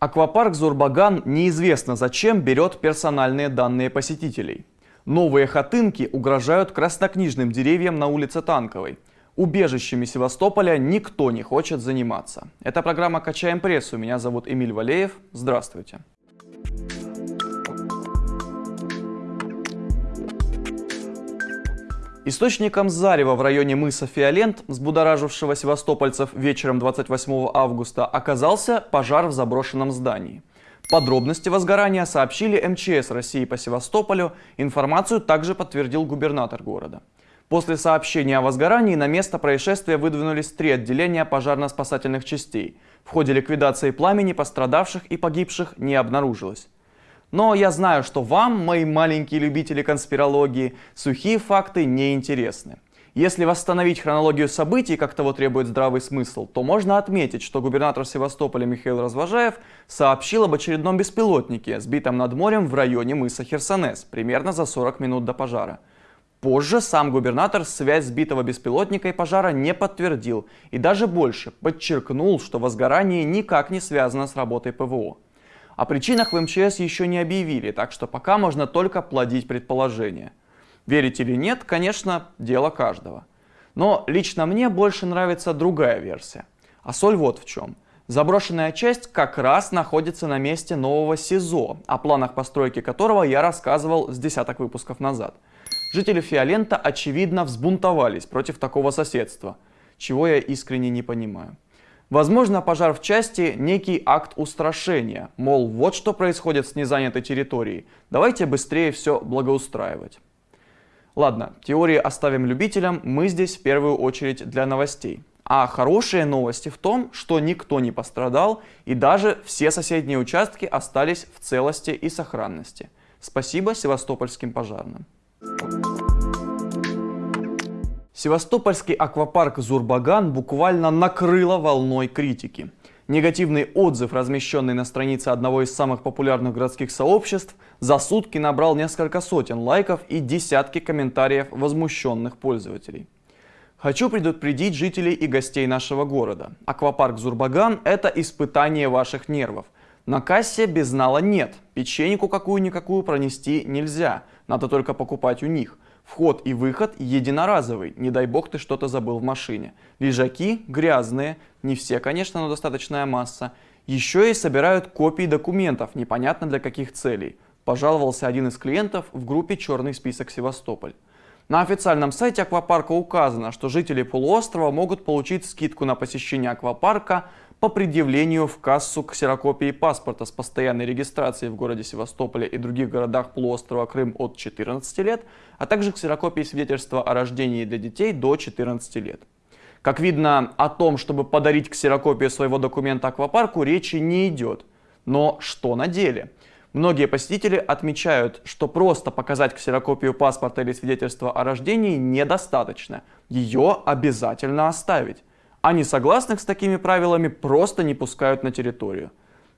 Аквапарк Зурбаган неизвестно зачем берет персональные данные посетителей. Новые хатынки угрожают краснокнижным деревьям на улице Танковой. Убежищами Севастополя никто не хочет заниматься. Это программа «Качаем прессу». Меня зовут Эмиль Валеев. Здравствуйте. Источником зарева в районе мыса Фиолент, взбудоражившего севастопольцев вечером 28 августа, оказался пожар в заброшенном здании. Подробности возгорания сообщили МЧС России по Севастополю, информацию также подтвердил губернатор города. После сообщения о возгорании на место происшествия выдвинулись три отделения пожарно-спасательных частей. В ходе ликвидации пламени пострадавших и погибших не обнаружилось. Но я знаю, что вам, мои маленькие любители конспирологии, сухие факты не интересны. Если восстановить хронологию событий, как того требует здравый смысл, то можно отметить, что губернатор Севастополя Михаил Развожаев сообщил об очередном беспилотнике, сбитом над морем в районе мыса Херсонес, примерно за 40 минут до пожара. Позже сам губернатор связь сбитого беспилотника и пожара не подтвердил и даже больше подчеркнул, что возгорание никак не связано с работой ПВО. О причинах в МЧС еще не объявили, так что пока можно только плодить предположения. Верить или нет, конечно, дело каждого. Но лично мне больше нравится другая версия. А соль вот в чем. Заброшенная часть как раз находится на месте нового СИЗО, о планах постройки которого я рассказывал с десяток выпусков назад. Жители Фиолента, очевидно, взбунтовались против такого соседства, чего я искренне не понимаю. Возможно, пожар в части – некий акт устрашения, мол, вот что происходит с незанятой территорией, давайте быстрее все благоустраивать. Ладно, теории оставим любителям, мы здесь в первую очередь для новостей. А хорошие новости в том, что никто не пострадал и даже все соседние участки остались в целости и сохранности. Спасибо севастопольским пожарным. Севастопольский аквапарк Зурбаган буквально накрыло волной критики. Негативный отзыв, размещенный на странице одного из самых популярных городских сообществ, за сутки набрал несколько сотен лайков и десятки комментариев возмущенных пользователей. Хочу предупредить жителей и гостей нашего города. Аквапарк Зурбаган – это испытание ваших нервов. На кассе безнала нет, печеньку какую-никакую пронести нельзя, надо только покупать у них – Вход и выход единоразовый, не дай бог ты что-то забыл в машине. Лежаки грязные, не все, конечно, но достаточная масса. Еще и собирают копии документов, непонятно для каких целей. Пожаловался один из клиентов в группе «Черный список Севастополь». На официальном сайте аквапарка указано, что жители полуострова могут получить скидку на посещение аквапарка по предъявлению в кассу ксерокопии паспорта с постоянной регистрацией в городе Севастополе и других городах полуострова Крым от 14 лет, а также ксерокопии свидетельства о рождении для детей до 14 лет. Как видно, о том, чтобы подарить ксерокопию своего документа аквапарку, речи не идет. Но что на деле? Многие посетители отмечают, что просто показать ксерокопию паспорта или свидетельства о рождении недостаточно. Ее обязательно оставить а несогласных с такими правилами просто не пускают на территорию.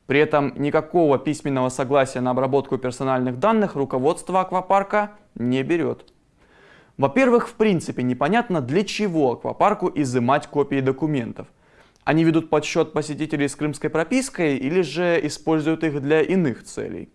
При этом никакого письменного согласия на обработку персональных данных руководство аквапарка не берет. Во-первых, в принципе непонятно, для чего аквапарку изымать копии документов. Они ведут подсчет посетителей с крымской пропиской или же используют их для иных целей.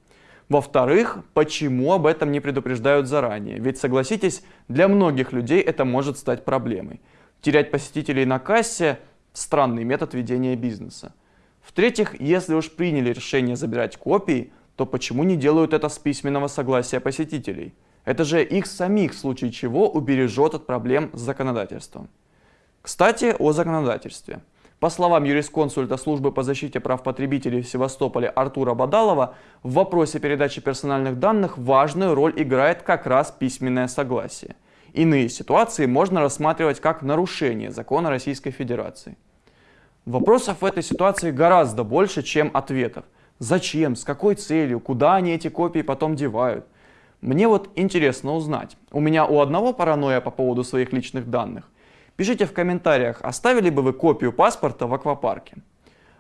Во-вторых, почему об этом не предупреждают заранее? Ведь согласитесь, для многих людей это может стать проблемой. Терять посетителей на кассе – странный метод ведения бизнеса. В-третьих, если уж приняли решение забирать копии, то почему не делают это с письменного согласия посетителей? Это же их самих в случае чего убережет от проблем с законодательством. Кстати, о законодательстве. По словам юрисконсульта службы по защите прав потребителей в Севастополе Артура Бадалова, в вопросе передачи персональных данных важную роль играет как раз письменное согласие. Иные ситуации можно рассматривать как нарушение закона Российской Федерации. Вопросов в этой ситуации гораздо больше, чем ответов. Зачем, с какой целью, куда они эти копии потом девают? Мне вот интересно узнать. У меня у одного паранойя по поводу своих личных данных. Пишите в комментариях, оставили бы вы копию паспорта в аквапарке.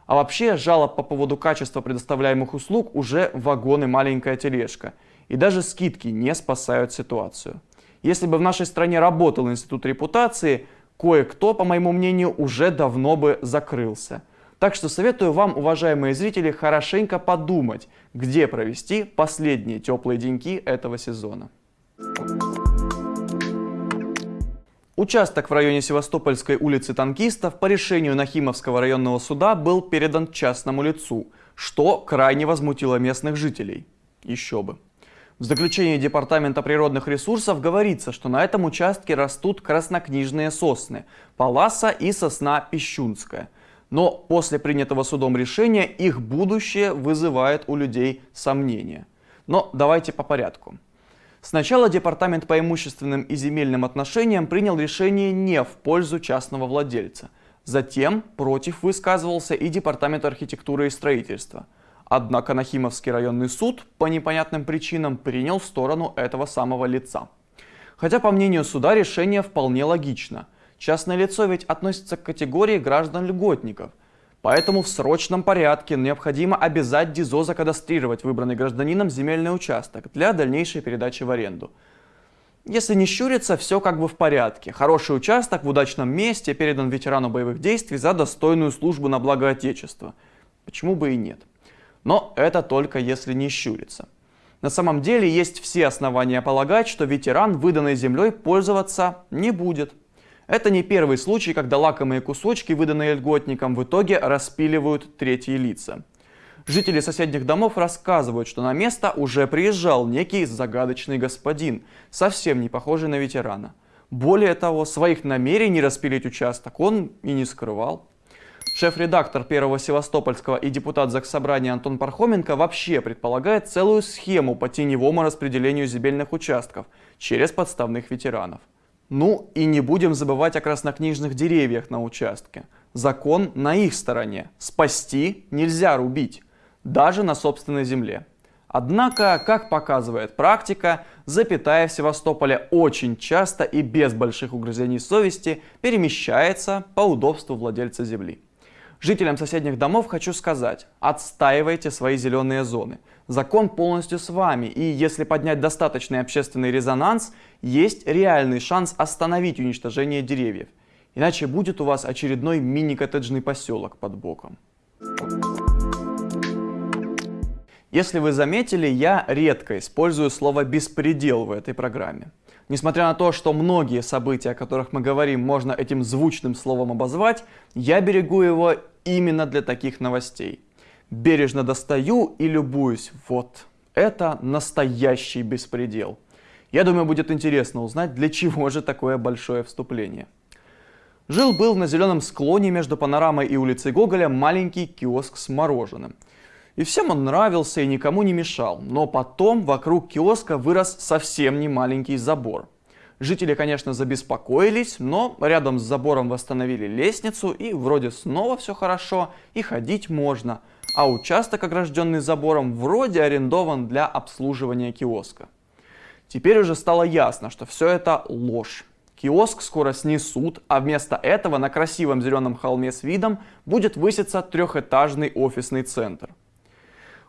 А вообще, жалоб по поводу качества предоставляемых услуг уже вагон и маленькая тележка. И даже скидки не спасают ситуацию. Если бы в нашей стране работал институт репутации, кое-кто, по моему мнению, уже давно бы закрылся. Так что советую вам, уважаемые зрители, хорошенько подумать, где провести последние теплые деньки этого сезона. Участок в районе Севастопольской улицы Танкистов по решению Нахимовского районного суда был передан частному лицу, что крайне возмутило местных жителей. Еще бы. В заключении Департамента природных ресурсов говорится, что на этом участке растут краснокнижные сосны – Паласа и сосна Пищунская. Но после принятого судом решения их будущее вызывает у людей сомнения. Но давайте по порядку. Сначала Департамент по имущественным и земельным отношениям принял решение не в пользу частного владельца. Затем против высказывался и Департамент архитектуры и строительства. Однако Нахимовский районный суд по непонятным причинам принял сторону этого самого лица. Хотя, по мнению суда, решение вполне логично. Частное лицо ведь относится к категории граждан-льготников – Поэтому в срочном порядке необходимо обязать ДИЗО закадастрировать выбранный гражданином земельный участок для дальнейшей передачи в аренду. Если не щуриться, все как бы в порядке. Хороший участок в удачном месте передан ветерану боевых действий за достойную службу на благо Отечества. Почему бы и нет? Но это только если не щуриться. На самом деле есть все основания полагать, что ветеран выданной землей пользоваться не будет. Это не первый случай, когда лакомые кусочки, выданные льготникам, в итоге распиливают третьи лица. Жители соседних домов рассказывают, что на место уже приезжал некий загадочный господин, совсем не похожий на ветерана. Более того, своих намерений распилить участок он и не скрывал. Шеф-редактор Первого Севастопольского и депутат Заксобрания Антон Пархоменко вообще предполагает целую схему по теневому распределению земельных участков через подставных ветеранов. Ну и не будем забывать о краснокнижных деревьях на участке. Закон на их стороне. Спасти нельзя рубить, даже на собственной земле. Однако, как показывает практика, запятая в Севастополе очень часто и без больших угрызений совести перемещается по удобству владельца земли. Жителям соседних домов хочу сказать, отстаивайте свои зеленые зоны. Закон полностью с вами, и если поднять достаточный общественный резонанс, есть реальный шанс остановить уничтожение деревьев. Иначе будет у вас очередной мини-коттеджный поселок под боком. Если вы заметили, я редко использую слово «беспредел» в этой программе. Несмотря на то, что многие события, о которых мы говорим, можно этим звучным словом обозвать, я берегу его именно для таких новостей. Бережно достаю и любуюсь. Вот, это настоящий беспредел. Я думаю, будет интересно узнать, для чего же такое большое вступление. Жил-был на зеленом склоне между панорамой и улицей Гоголя маленький киоск с мороженым. И всем он нравился и никому не мешал. Но потом вокруг киоска вырос совсем не маленький забор. Жители, конечно, забеспокоились, но рядом с забором восстановили лестницу и вроде снова все хорошо и ходить можно. А участок, огражденный забором, вроде арендован для обслуживания киоска. Теперь уже стало ясно, что все это ложь. Киоск скоро снесут, а вместо этого на красивом зеленом холме с видом будет выситься трехэтажный офисный центр.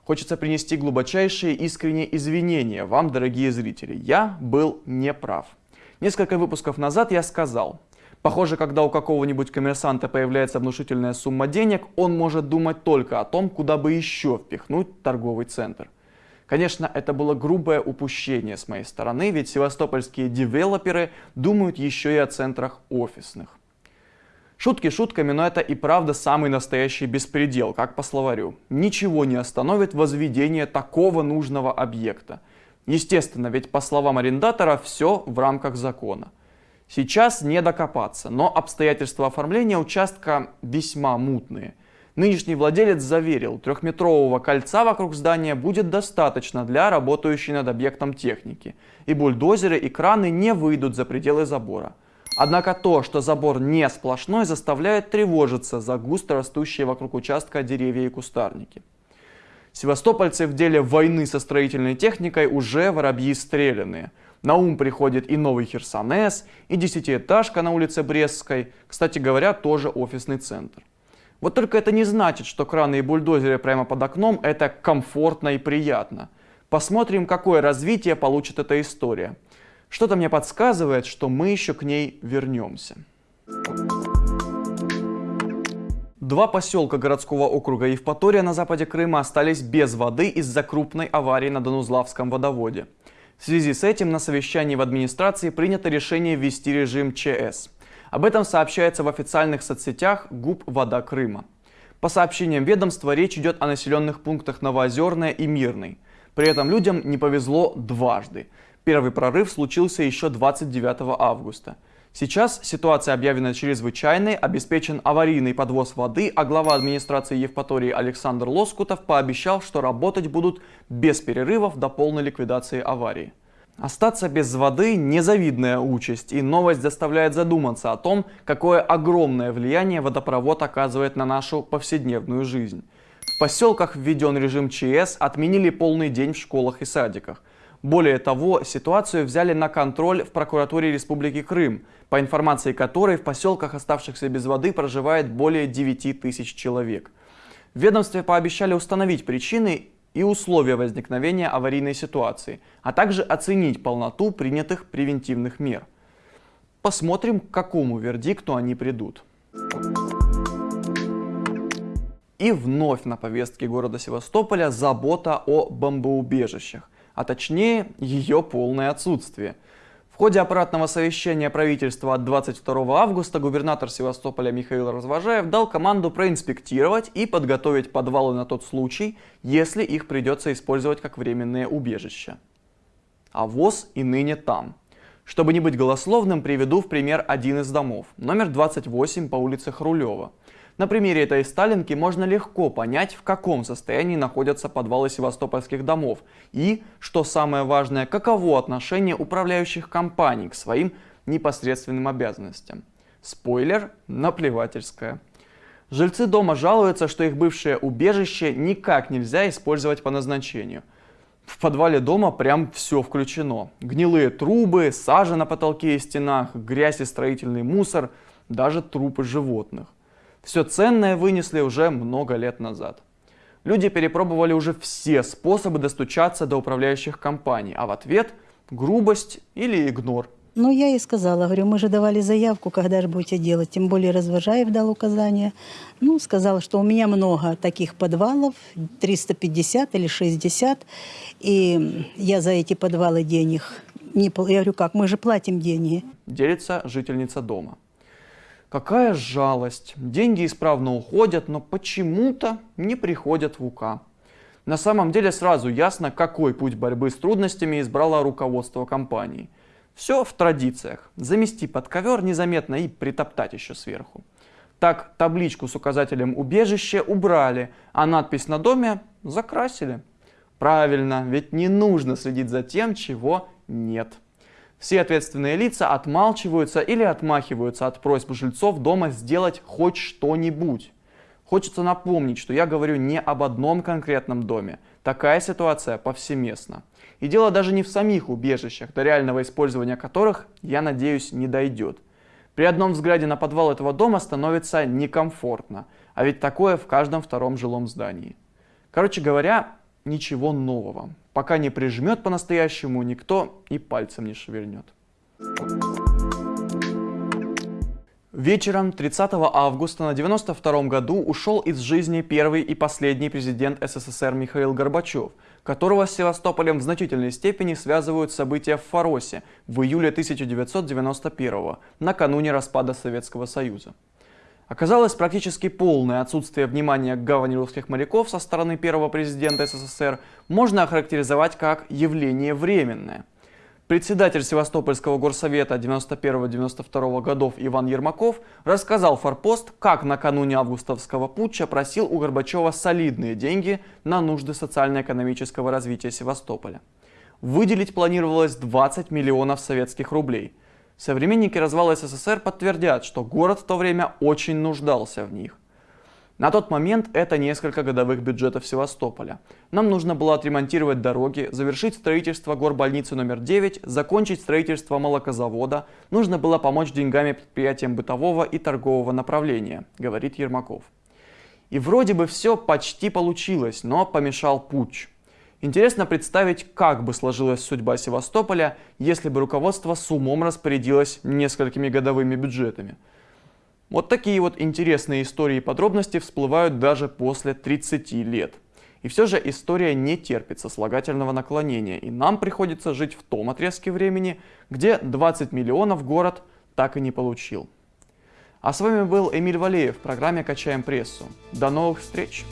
Хочется принести глубочайшие искренние извинения вам, дорогие зрители. Я был неправ. Несколько выпусков назад я сказал, похоже, когда у какого-нибудь коммерсанта появляется внушительная сумма денег, он может думать только о том, куда бы еще впихнуть торговый центр. Конечно, это было грубое упущение с моей стороны, ведь севастопольские девелоперы думают еще и о центрах офисных. Шутки шутками, но это и правда самый настоящий беспредел, как по словарю. Ничего не остановит возведение такого нужного объекта. Естественно, ведь по словам арендатора все в рамках закона. Сейчас не докопаться, но обстоятельства оформления участка весьма мутные. Нынешний владелец заверил, трехметрового кольца вокруг здания будет достаточно для работающей над объектом техники, и бульдозеры и краны не выйдут за пределы забора. Однако то, что забор не сплошной, заставляет тревожиться за густо растущие вокруг участка деревья и кустарники. Севастопольцы в деле войны со строительной техникой уже воробьи стреляные. На ум приходит и новый Херсонес, и десятиэтажка на улице Брестской, кстати говоря, тоже офисный центр. Вот только это не значит, что краны и бульдозеры прямо под окном это комфортно и приятно. Посмотрим, какое развитие получит эта история. Что-то мне подсказывает, что мы еще к ней вернемся. Два поселка городского округа Евпатория на западе Крыма остались без воды из-за крупной аварии на Донузлавском водоводе. В связи с этим на совещании в администрации принято решение ввести режим ЧС. Об этом сообщается в официальных соцсетях ГУП «Вода Крыма». По сообщениям ведомства, речь идет о населенных пунктах Новоозерная и Мирный. При этом людям не повезло дважды. Первый прорыв случился еще 29 августа. Сейчас ситуация объявлена чрезвычайной, обеспечен аварийный подвоз воды, а глава администрации Евпатории Александр Лоскутов пообещал, что работать будут без перерывов до полной ликвидации аварии. Остаться без воды – незавидная участь, и новость заставляет задуматься о том, какое огромное влияние водопровод оказывает на нашу повседневную жизнь. В поселках введен режим ЧС, отменили полный день в школах и садиках. Более того, ситуацию взяли на контроль в прокуратуре Республики Крым, по информации которой в поселках, оставшихся без воды, проживает более 9 тысяч человек. В ведомстве пообещали установить причины и условия возникновения аварийной ситуации, а также оценить полноту принятых превентивных мер. Посмотрим, к какому вердикту они придут. И вновь на повестке города Севастополя забота о бомбоубежищах, а точнее ее полное отсутствие – в ходе аппаратного совещания правительства от 22 августа губернатор Севастополя Михаил Развожаев дал команду проинспектировать и подготовить подвалы на тот случай, если их придется использовать как временное убежище. А ВОЗ и ныне там. Чтобы не быть голословным, приведу в пример один из домов, номер 28 по улице Хрулева – на примере этой сталинки можно легко понять, в каком состоянии находятся подвалы севастопольских домов и, что самое важное, каково отношение управляющих компаний к своим непосредственным обязанностям. Спойлер – наплевательское. Жильцы дома жалуются, что их бывшее убежище никак нельзя использовать по назначению. В подвале дома прям все включено. Гнилые трубы, сажа на потолке и стенах, грязь и строительный мусор, даже трупы животных. Все ценное вынесли уже много лет назад. Люди перепробовали уже все способы достучаться до управляющих компаний, а в ответ грубость или игнор. Ну, я и сказала, говорю, мы же давали заявку, когда же будете делать. Тем более Развожаев дал указание. Ну, сказал, что у меня много таких подвалов, 350 или 60, и я за эти подвалы денег не... Я говорю, как, мы же платим деньги. Делится жительница дома. Какая жалость. Деньги исправно уходят, но почему-то не приходят в УК. На самом деле сразу ясно, какой путь борьбы с трудностями избрало руководство компании. Все в традициях. Замести под ковер незаметно и притоптать еще сверху. Так табличку с указателем «Убежище» убрали, а надпись на доме закрасили. Правильно, ведь не нужно следить за тем, чего нет. Все ответственные лица отмалчиваются или отмахиваются от просьб жильцов дома сделать хоть что-нибудь. Хочется напомнить, что я говорю не об одном конкретном доме. Такая ситуация повсеместна. И дело даже не в самих убежищах, до реального использования которых, я надеюсь, не дойдет. При одном взгляде на подвал этого дома становится некомфортно, а ведь такое в каждом втором жилом здании. Короче говоря, ничего нового. Пока не прижмет по-настоящему, никто и пальцем не шевельнет. Вечером 30 августа на 92 году ушел из жизни первый и последний президент СССР Михаил Горбачев, которого с Севастополем в значительной степени связывают события в Фаросе в июле 1991 накануне распада Советского Союза. Оказалось практически полное отсутствие внимания к гавани русских моряков со стороны первого президента СССР можно охарактеризовать как явление временное. Председатель Севастопольского горсовета 91-92 годов Иван Ермаков рассказал Форпост, как накануне августовского путча просил у Горбачева солидные деньги на нужды социально-экономического развития Севастополя. Выделить планировалось 20 миллионов советских рублей – Современники развала СССР подтвердят, что город в то время очень нуждался в них. На тот момент это несколько годовых бюджетов Севастополя. Нам нужно было отремонтировать дороги, завершить строительство горбольницы номер 9, закончить строительство молокозавода, нужно было помочь деньгами предприятиям бытового и торгового направления, говорит Ермаков. И вроде бы все почти получилось, но помешал путч. Интересно представить, как бы сложилась судьба Севастополя, если бы руководство с умом распорядилось несколькими годовыми бюджетами. Вот такие вот интересные истории и подробности всплывают даже после 30 лет. И все же история не терпит сослагательного наклонения, и нам приходится жить в том отрезке времени, где 20 миллионов город так и не получил. А с вами был Эмиль Валеев в программе «Качаем прессу». До новых встреч!